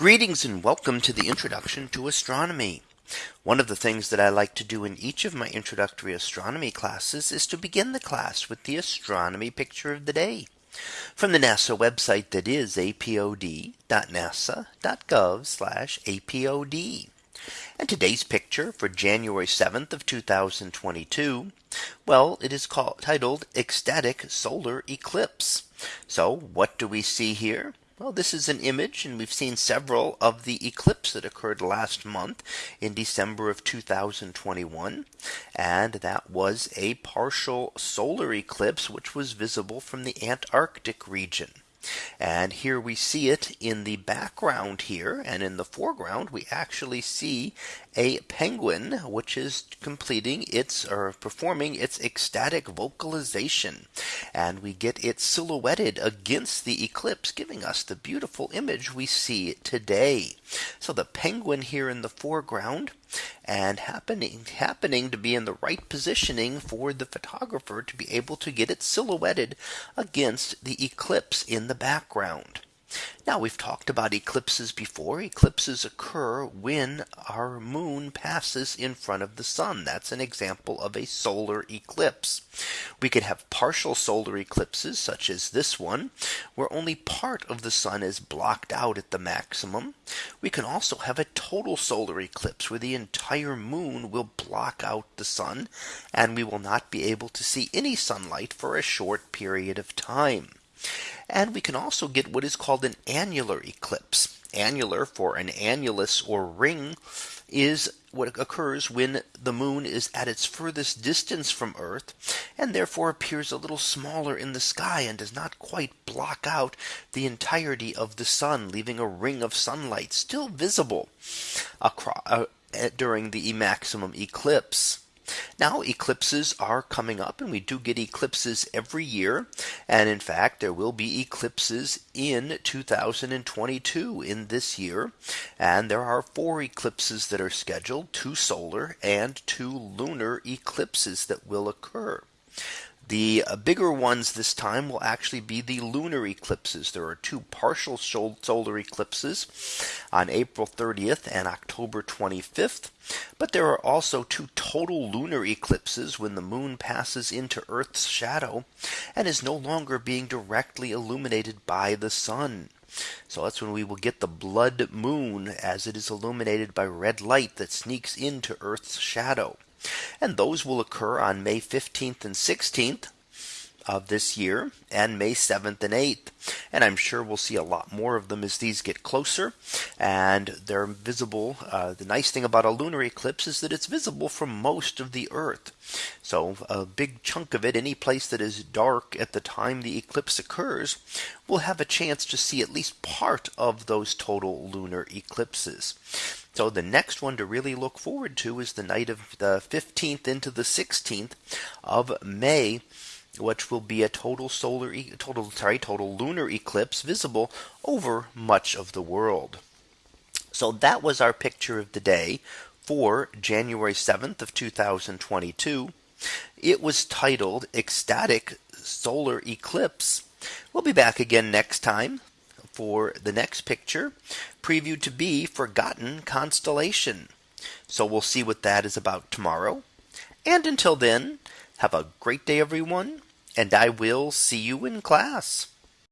Greetings and welcome to the introduction to astronomy. One of the things that I like to do in each of my introductory astronomy classes is to begin the class with the astronomy picture of the day from the NASA website that is apod.nasa.gov apod. And today's picture for January 7th of 2022. Well, it is called titled ecstatic solar eclipse. So what do we see here? Well, this is an image and we've seen several of the eclipse that occurred last month in December of 2021. And that was a partial solar eclipse, which was visible from the Antarctic region. And here we see it in the background here and in the foreground we actually see a penguin which is completing its or performing its ecstatic vocalization. And we get it silhouetted against the eclipse giving us the beautiful image we see today. So the penguin here in the foreground and happening happening to be in the right positioning for the photographer to be able to get it silhouetted against the eclipse in the background. Now we've talked about eclipses before. Eclipses occur when our moon passes in front of the sun. That's an example of a solar eclipse. We could have partial solar eclipses such as this one, where only part of the sun is blocked out at the maximum. We can also have a total solar eclipse where the entire moon will block out the sun and we will not be able to see any sunlight for a short period of time. And we can also get what is called an annular eclipse. Annular for an annulus or ring is what occurs when the moon is at its furthest distance from Earth and therefore appears a little smaller in the sky and does not quite block out the entirety of the sun leaving a ring of sunlight still visible across, uh, during the maximum eclipse. Now eclipses are coming up and we do get eclipses every year. And in fact, there will be eclipses in 2022 in this year. And there are four eclipses that are scheduled two solar and two lunar eclipses that will occur. The uh, bigger ones this time will actually be the lunar eclipses. There are two partial solar eclipses on April 30th and October 25th. But there are also two total lunar eclipses when the moon passes into Earth's shadow and is no longer being directly illuminated by the sun. So that's when we will get the blood moon as it is illuminated by red light that sneaks into Earth's shadow. And those will occur on May 15th and 16th of this year and May 7th and 8th. And I'm sure we'll see a lot more of them as these get closer and they're visible. Uh, the nice thing about a lunar eclipse is that it's visible from most of the Earth. So a big chunk of it, any place that is dark at the time the eclipse occurs, will have a chance to see at least part of those total lunar eclipses. So the next one to really look forward to is the night of the 15th into the 16th of May which will be a total solar total sorry total lunar eclipse visible over much of the world. So that was our picture of the day for January 7th of 2022. It was titled ecstatic solar eclipse. We'll be back again next time for the next picture previewed to be forgotten constellation. So we'll see what that is about tomorrow. And until then, have a great day, everyone, and I will see you in class.